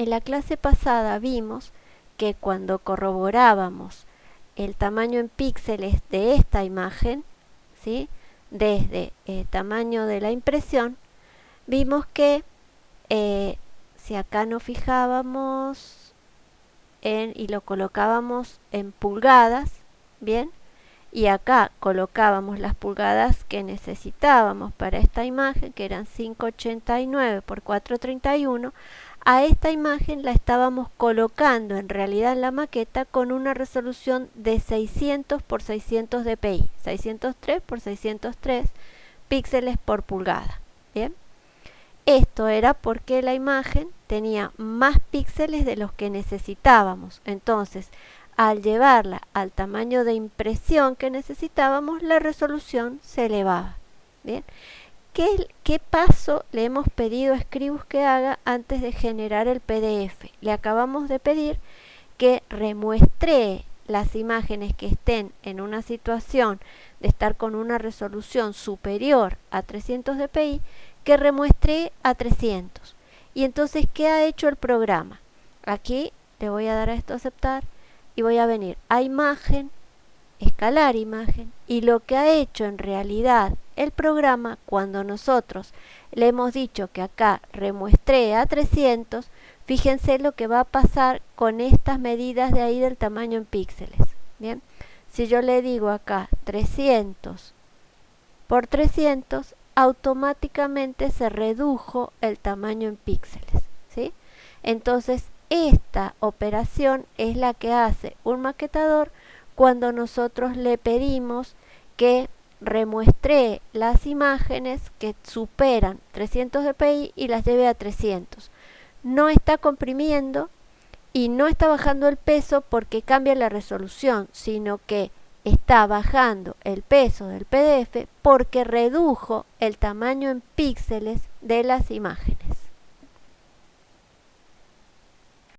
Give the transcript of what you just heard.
En la clase pasada vimos que cuando corroborábamos el tamaño en píxeles de esta imagen, ¿sí? desde el tamaño de la impresión, vimos que eh, si acá nos fijábamos en, y lo colocábamos en pulgadas, bien, y acá colocábamos las pulgadas que necesitábamos para esta imagen, que eran 589 por 431, a esta imagen la estábamos colocando en realidad en la maqueta con una resolución de 600 por 600 dpi, 603 por 603 píxeles por pulgada. Bien, esto era porque la imagen tenía más píxeles de los que necesitábamos. Entonces, al llevarla al tamaño de impresión que necesitábamos, la resolución se elevaba. Bien, ¿Qué, paso le hemos pedido a Scribus que haga antes de generar el PDF? Le acabamos de pedir que remuestre las imágenes que estén en una situación de estar con una resolución superior a 300 dpi, que remuestre a 300. Y entonces, ¿qué ha hecho el programa? Aquí le voy a dar a esto aceptar y voy a venir a imagen, escalar imagen y lo que ha hecho en realidad el programa cuando nosotros le hemos dicho que acá remuestre a 300 fíjense lo que va a pasar con estas medidas de ahí del tamaño en píxeles bien si yo le digo acá 300 por 300 automáticamente se redujo el tamaño en píxeles ¿sí? entonces esta operación es la que hace un maquetador cuando nosotros le pedimos que remuestre las imágenes que superan 300 dpi y las lleve a 300. No está comprimiendo y no está bajando el peso porque cambia la resolución, sino que está bajando el peso del PDF porque redujo el tamaño en píxeles de las imágenes.